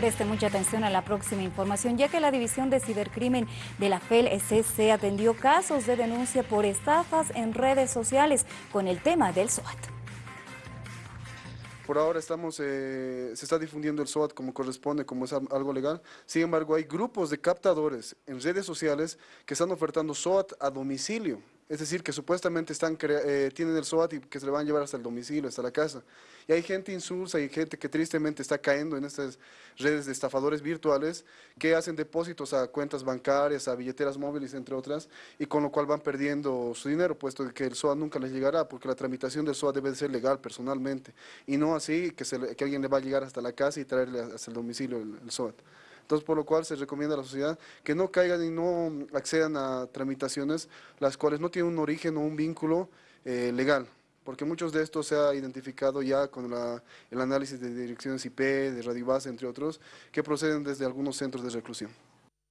Preste mucha atención a la próxima información, ya que la División de Cibercrimen de la FEL-SC atendió casos de denuncia por estafas en redes sociales con el tema del SWAT. Por ahora estamos, eh, se está difundiendo el SWAT como corresponde, como es algo legal. Sin embargo, hay grupos de captadores en redes sociales que están ofertando SWAT a domicilio. Es decir, que supuestamente eh, tienen el SWAT y que se le van a llevar hasta el domicilio, hasta la casa. Y hay gente insulsa y gente que tristemente está cayendo en estas redes de estafadores virtuales que hacen depósitos a cuentas bancarias, a billeteras móviles, entre otras, y con lo cual van perdiendo su dinero, puesto que el SOAT nunca les llegará, porque la tramitación del SOAT debe ser legal personalmente, y no así que, que alguien le va a llegar hasta la casa y traerle hasta el domicilio el, el SOAT. Entonces, por lo cual se recomienda a la sociedad que no caigan y no accedan a tramitaciones las cuales no tienen un origen o un vínculo eh, legal, porque muchos de estos se ha identificado ya con el análisis de direcciones IP, de radio base, entre otros, que proceden desde algunos centros de reclusión.